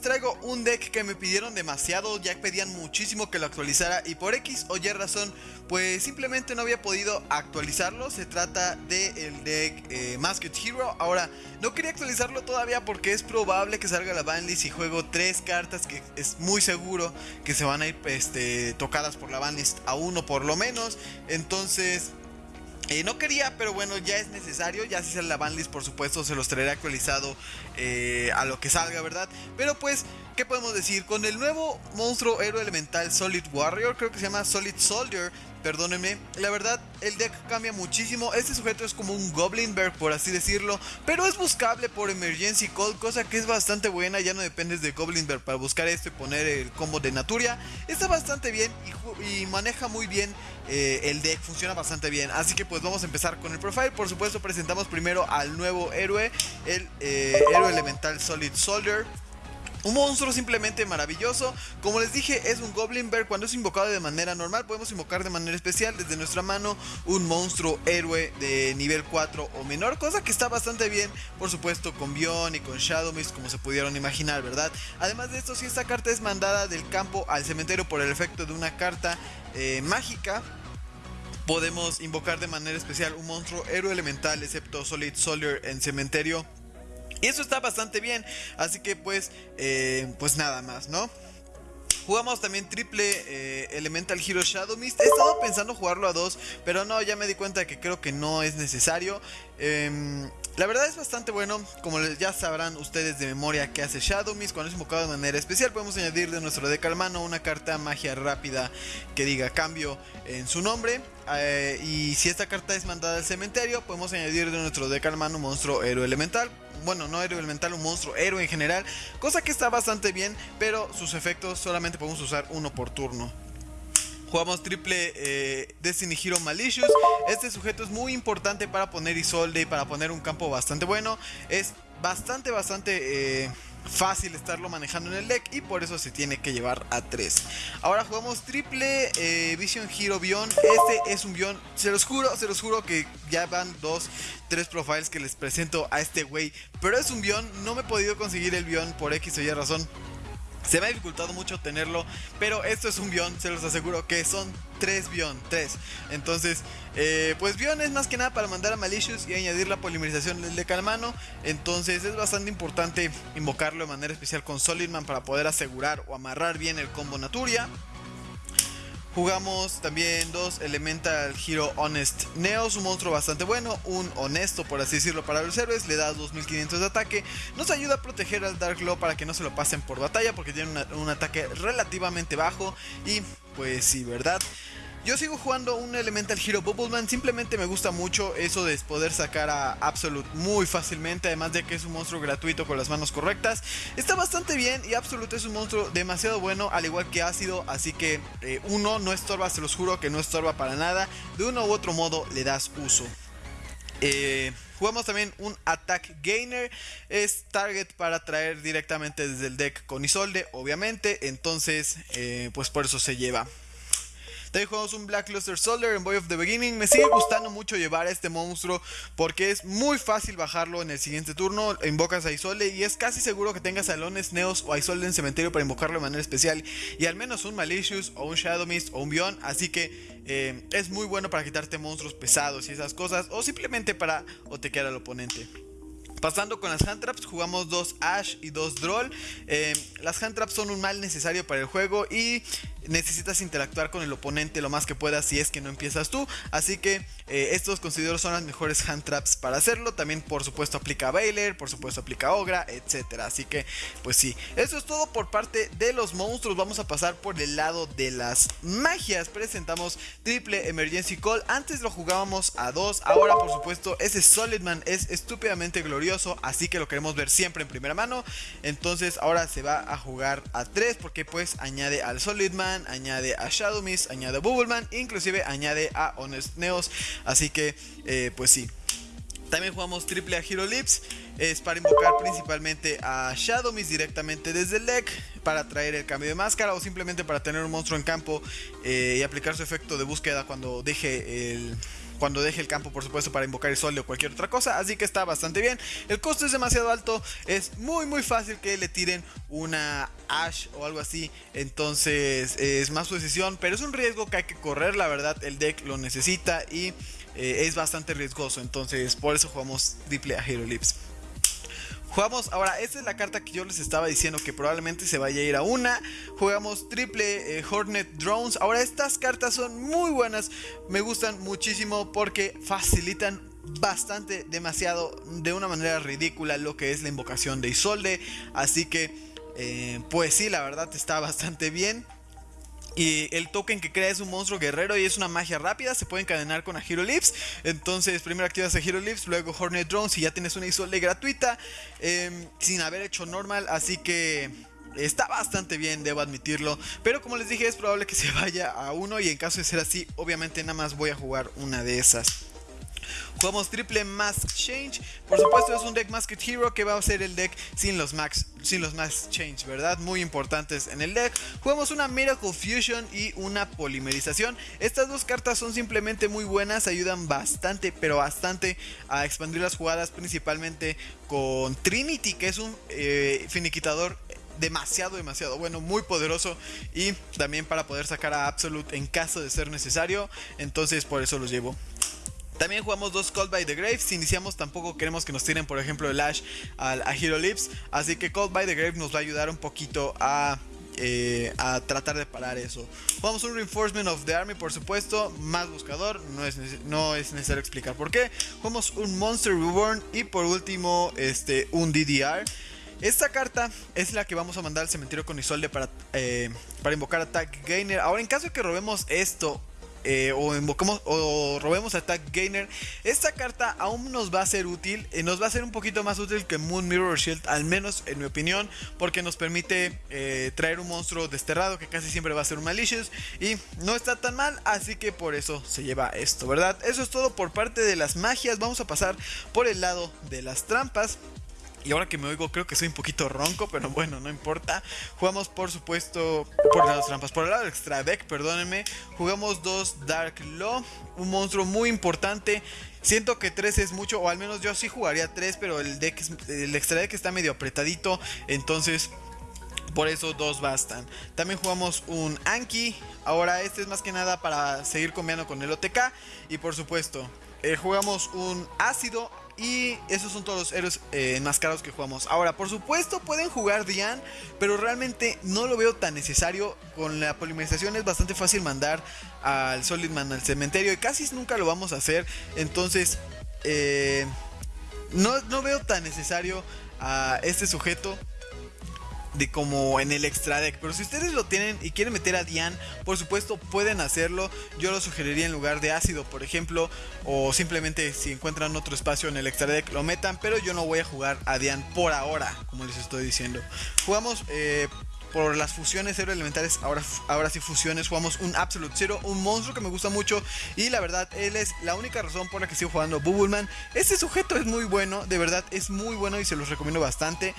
traigo un deck que me pidieron demasiado, ya pedían muchísimo que lo actualizara y por X o Y razón, pues simplemente no había podido actualizarlo, se trata del el deck eh, Masked Hero, ahora no quería actualizarlo todavía porque es probable que salga la banlist y juego tres cartas que es muy seguro que se van a ir este, tocadas por la banlist a uno por lo menos, entonces eh, no quería, pero bueno, ya es necesario. Ya si sale la banlist, por supuesto, se los traeré actualizado eh, a lo que salga, ¿verdad? Pero pues, ¿qué podemos decir? Con el nuevo monstruo héroe elemental Solid Warrior, creo que se llama Solid Soldier, perdónenme. La verdad, el deck cambia muchísimo. Este sujeto es como un Goblin Bear, por así decirlo. Pero es buscable por Emergency Call, cosa que es bastante buena. Ya no dependes de Goblin Bear para buscar esto y poner el combo de Naturia. Está bastante bien y, maneja muy bien eh, el deck. Funciona bastante bien. Así que pues vamos a empezar con el profile. Por supuesto, presentamos primero al nuevo héroe, el eh, héroe elemental Solid Soldier. Un monstruo simplemente maravilloso. Como les dije, es un Goblin Bear. Cuando es invocado de manera normal, podemos invocar de manera especial desde nuestra mano un monstruo héroe de nivel 4 o menor. Cosa que está bastante bien, por supuesto, con Bion y con Shadow Mist, como se pudieron imaginar, ¿verdad? Además de esto, si esta carta es mandada del campo al cementerio por el efecto de una carta eh, mágica, podemos invocar de manera especial un monstruo héroe elemental, excepto Solid Soldier en cementerio y eso está bastante bien. Así que pues, eh, pues nada más, ¿no? Jugamos también triple eh, Elemental Hero Shadow Mist. He estado pensando jugarlo a dos, pero no, ya me di cuenta que creo que no es necesario. Em, la verdad es bastante bueno, como ya sabrán ustedes de memoria que hace Shadow Mist cuando es invocado de manera especial. Podemos añadir de nuestro deck al mano una carta magia rápida que diga cambio en su nombre. Eh, y si esta carta es mandada al cementerio, podemos añadir de nuestro deck al mano un monstruo héroe elemental bueno, no héroe elemental, un monstruo héroe en general, cosa que está bastante bien, pero sus efectos solamente podemos usar uno por turno. Jugamos triple eh, Destiny Hero Malicious. Este sujeto es muy importante para poner Isolde y para poner un campo bastante bueno. Es bastante, bastante... Eh, fácil estarlo manejando en el deck y por eso se tiene que llevar a 3. Ahora jugamos triple eh, Vision Hero Bion. Este es un Bion, se los juro, se los juro que ya van dos, tres profiles que les presento a este güey. Pero es un Bion, no me he podido conseguir el Bion por X o Y razón. Se me ha dificultado mucho tenerlo, pero esto es un Bion, se los aseguro que son 3 Bion, 3. Entonces, eh, pues Bion es más que nada para mandar a Malicious y añadir la polimerización del deck al mano. Entonces es bastante importante invocarlo de manera especial con Solidman para poder asegurar o amarrar bien el combo Naturia. Jugamos también dos Elemental Hero Honest Neos, un monstruo bastante bueno, un honesto por así decirlo para los héroes, le da 2500 de ataque, nos ayuda a proteger al Dark Law para que no se lo pasen por batalla porque tiene un ataque relativamente bajo y pues sí, ¿verdad? Yo sigo jugando un Elemental Hero Bubbleman, simplemente me gusta mucho eso de poder sacar a Absolute muy fácilmente, además de que es un monstruo gratuito con las manos correctas. Está bastante bien y Absolute es un monstruo demasiado bueno, al igual que Ácido, así que eh, uno no estorba, se los juro que no estorba para nada, de uno u otro modo le das uso. Eh, jugamos también un Attack Gainer. Es target para traer directamente desde el deck con Isolde, obviamente. Entonces, eh, pues por eso se lleva. También jugamos un Black Luster Soldier en Boy of the Beginning. Me sigue gustando mucho llevar a este monstruo porque es muy fácil bajarlo en el siguiente turno. Invocas a Isolde y es casi seguro que tengas salones Neos o Isolde en cementerio para invocarlo de manera especial. Y al menos un Malicious o un Shadow Mist o un Bion. Así que eh, es muy bueno para quitarte monstruos pesados y esas cosas. O simplemente para otequear al oponente. Pasando con las hand traps, jugamos dos Ash y dos Droll. Eh, las hand traps son un mal necesario para el juego y necesitas interactuar con el oponente lo más que puedas si es que no empiezas tú. Así que eh, estos considero son las mejores hand traps para hacerlo. También por supuesto aplica Baylor, por supuesto aplica Ogra, etcétera. Así que pues sí, eso es todo por parte de los monstruos. Vamos a pasar por el lado de las magias. Presentamos triple Emergency Call. Antes lo jugábamos a dos, ahora por supuesto ese Solidman es estúpidamente glorioso, así que lo queremos ver siempre en primera mano. Entonces ahora se va a jugar a 3 porque pues añade al Solidman, añade a Shadow Mist, añade a Bubbleman, inclusive añade a Honest Neos. Así que, eh, pues sí. También jugamos triple a Hero Lips. Es para invocar principalmente a Shadow Mist directamente desde el deck. Para traer el cambio de máscara o simplemente para tener un monstruo en campo eh, y aplicar su efecto de búsqueda cuando deje el cuando deje el campo, por supuesto, para invocar el sol o cualquier otra cosa. Así que está bastante bien. El costo es demasiado alto. Es muy, muy fácil que le tiren una Ash o algo así. Entonces es más su decisión. Pero es un riesgo que hay que correr. La verdad, el deck lo necesita y eh, es bastante riesgoso. Entonces por eso jugamos triple a Hero Lips. Jugamos, ahora esta es la carta que yo les estaba diciendo que probablemente se vaya a ir a una. Jugamos triple eh, Hornet Drones. Ahora estas cartas son muy buenas, me gustan muchísimo porque facilitan bastante, demasiado, de una manera ridícula lo que es la invocación de Isolde. Así que, eh, pues sí, la verdad está bastante bien. Y el token que crea es un monstruo guerrero y es una magia rápida. Se puede encadenar con a Hero Lips. Entonces, primero activas a Hero Lips, luego Hornet Drones y ya tienes una Isolde gratuita. Em, sin haber hecho normal. Así que está bastante bien, debo admitirlo. Pero como les dije, es probable que se vaya a uno. Y en caso de ser así, obviamente nada más voy a jugar una de esas. Jugamos triple Mask Change. Por supuesto es un deck Masked Hero que va a ser el deck sin los Max, sin los Mask Change, ¿verdad? Muy importantes en el deck. Jugamos una Miracle Fusion y una Polimerización. Estas dos cartas son simplemente muy buenas, ayudan bastante, pero bastante a expandir las jugadas, principalmente con Trinity, que es un eh, finiquitador demasiado, demasiado bueno, muy poderoso y también para poder sacar a Absolute en caso de ser necesario. Entonces por eso los llevo. También jugamos dos Call by the Grave. Si iniciamos tampoco queremos que nos tiren, por ejemplo, el Ash a, Hero Lips. Así que Call by the Grave nos va a ayudar un poquito a eh, a tratar de parar eso. Jugamos un Reinforcement of the Army, por supuesto, más buscador, no es, no es necesario explicar por qué. Jugamos un Monster Reborn y por último este, un DDR. Esta carta es la que vamos a mandar al cementerio con Isolde para, eh, para invocar Attack Gainer. Ahora, en caso de que robemos esto eh, o invocamos o robemos Attack Gainer, esta carta aún nos va a ser útil, eh, nos va a ser un poquito más útil que Moon Mirror Shield, al menos en mi opinión, porque nos permite eh, traer un monstruo desterrado que casi siempre va a ser un Malicious y no está tan mal, así que por eso se lleva esto, ¿verdad? Eso es todo por parte de las magias, vamos a pasar por el lado de las trampas. Y ahora que me oigo, creo que soy un poquito ronco, pero bueno, no importa. Jugamos, por supuesto, por las trampas. Por el lado extra deck, perdónenme. Jugamos dos Dark Law, un monstruo muy importante. Siento que 3 es mucho, o al menos yo sí jugaría 3, pero el deck el extra deck está medio apretadito. Entonces, por eso dos bastan. También jugamos un Anki. Ahora este es más que nada para seguir combinando con el OTK. Y por supuesto, eh, jugamos un ácido y esos son todos los héroes eh, enmascarados que jugamos. Ahora, por supuesto, pueden jugar Dian, pero realmente no lo veo tan necesario. Con la polimerización es bastante fácil mandar al Solidman al cementerio y casi nunca lo vamos a hacer. Entonces, eh, no, no veo tan necesario a este sujeto de como en el extra deck. Pero si ustedes lo tienen y quieren meter a Dian, por supuesto pueden hacerlo. Yo lo sugeriría en lugar de ácido, por ejemplo. O simplemente si encuentran otro espacio en el extra deck, lo metan. Pero yo no voy a jugar a Dian por ahora, como les estoy diciendo. Jugamos eh, por las fusiones cero elementales, ahora, ahora sí fusiones, jugamos un Absolute Zero, un monstruo que me gusta mucho y la verdad él es la única razón por la que sigo jugando Bubbleman. Este sujeto es muy bueno, de verdad es muy bueno y se los recomiendo bastante.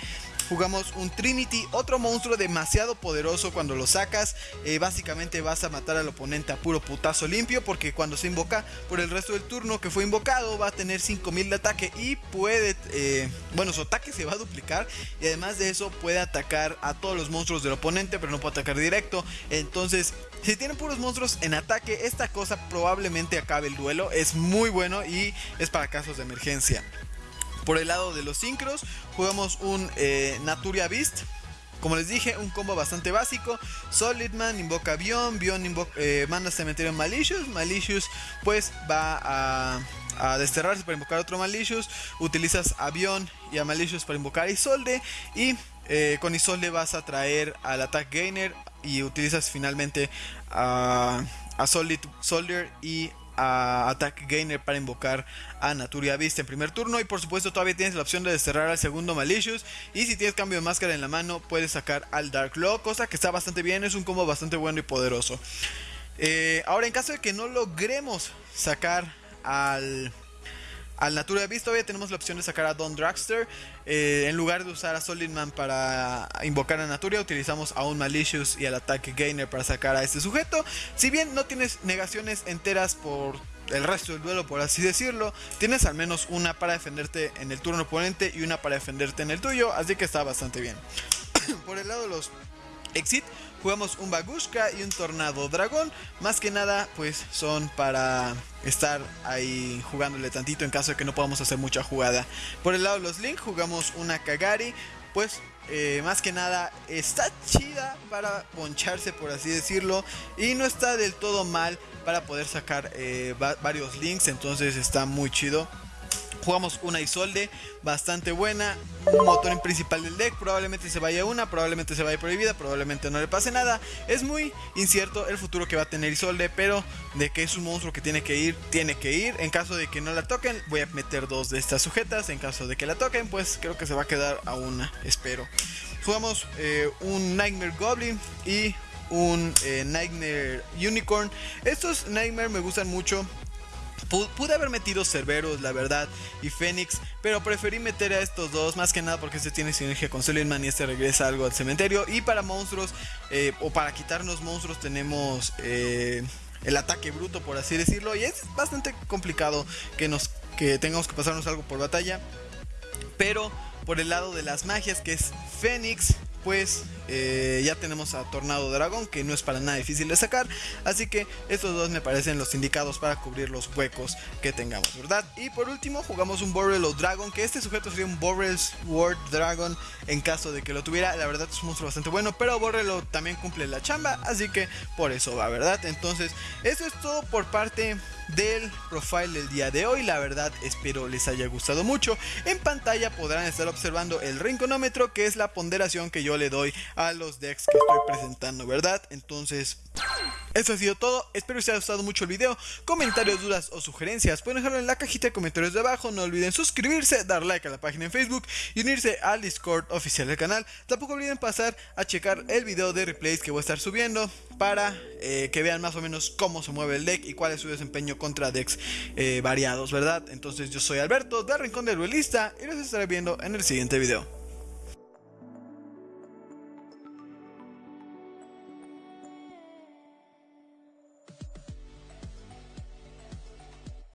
Jugamos un Trinity, otro monstruo demasiado poderoso cuando lo sacas. Eh, básicamente vas a matar al oponente a puro putazo limpio porque cuando se invoca por el resto del turno que fue invocado va a tener 5000 de ataque y puede, eh, bueno, su ataque se va a duplicar y además de eso puede atacar a todos los monstruos del oponente, pero no puede atacar directo. Entonces, si tienen puros monstruos en ataque, esta cosa probablemente acabe el duelo. Es muy bueno y es para casos de emergencia. Por el lado de los sincros, jugamos un eh, Naturia Beast. Como les dije, un combo bastante básico. Solidman invoca Bion, Bion invoca, eh, manda cementerio Malicious. Malicious pues va a, a, desterrarse para invocar otro Malicious. Utilizas a Bion y a Malicious para invocar a Isolde. Y eh, con Isolde vas a traer al Attack Gainer y utilizas finalmente a, Solid Soldier y a Attack Gainer para invocar a Naturia Beast en primer turno. Y por supuesto todavía tienes la opción de desterrar al segundo Malicious. Y si tienes cambio de máscara en la mano puedes sacar al Dark Law, cosa que está bastante bien, es un combo bastante bueno y poderoso. Eh, ahora en caso de que no logremos sacar al al Natura Beast todavía tenemos la opción de sacar a Don Dragster. Eh, en lugar de usar a Solidman para invocar a Naturia, utilizamos a un Malicious y al Attack Gainer para sacar a este sujeto. Si bien no tienes negaciones enteras por el resto del duelo, por así decirlo, tienes al menos una para defenderte en el turno oponente y una para defenderte en el tuyo, así que está bastante bien. por el lado de los Exit, jugamos un Bagushka y un Tornado Dragón. Más que nada, pues son para estar ahí jugándole tantito en caso de que no podamos hacer mucha jugada. Por el lado de los Link, jugamos una Kagari. Pues eh, más que nada está chida para poncharse, por así decirlo. Y no está del todo mal para poder sacar eh, varios links. Entonces está muy chido. Jugamos una Isolde bastante buena, un motor en principal del deck, probablemente se vaya una, probablemente se vaya prohibida, probablemente no le pase nada. Es muy incierto el futuro que va a tener Isolde, pero de que es un monstruo que tiene que ir, tiene que ir. En caso de que no la toquen, voy a meter dos de estas sujetas. En caso de que la toquen, pues creo que se va a quedar a una, espero. Jugamos eh, un Nightmare Goblin y un eh, Nightmare Unicorn. Estos Nightmare me gustan mucho Pude haber metido Cerberus, la verdad, y Fénix, pero preferí meter a estos dos, más que nada porque este tiene sinergia con Suleiman y este regresa algo al cementerio. Y para monstruos, eh, o para quitarnos monstruos, tenemos eh, el ataque bruto, por así decirlo. Y es bastante complicado que, nos, que tengamos que pasarnos algo por batalla. Pero por el lado de las magias, que es Fénix, pues eh, ya tenemos a Tornado Dragón, que no es para nada difícil de sacar. Así que estos dos me parecen los indicados para cubrir los huecos que tengamos, ¿verdad? Y por último jugamos un Borrel Dragon, que este sujeto sería un Borrel Sword Dragon en caso de que lo tuviera. La verdad es un monstruo bastante bueno, pero Borrelo también cumple la chamba, así que por eso va, ¿verdad? Entonces, eso es todo por parte del profile del día de hoy. La verdad espero les haya gustado mucho. En pantalla podrán estar observando el rinconómetro que es la ponderación que yo le doy a los decks que estoy presentando, ¿verdad? Entonces... Eso ha sido todo, espero que os haya gustado mucho el video, comentarios, dudas o sugerencias pueden dejarlo en la cajita de comentarios de abajo, no olviden suscribirse, dar like a la página en Facebook y unirse al Discord oficial del canal, tampoco olviden pasar a checar el video de replays que voy a estar subiendo para eh, que vean más o menos cómo se mueve el deck y cuál es su desempeño contra decks eh, variados, ¿verdad? Entonces yo soy Alberto, de Rincón del Duelista y los estaré viendo en el siguiente video.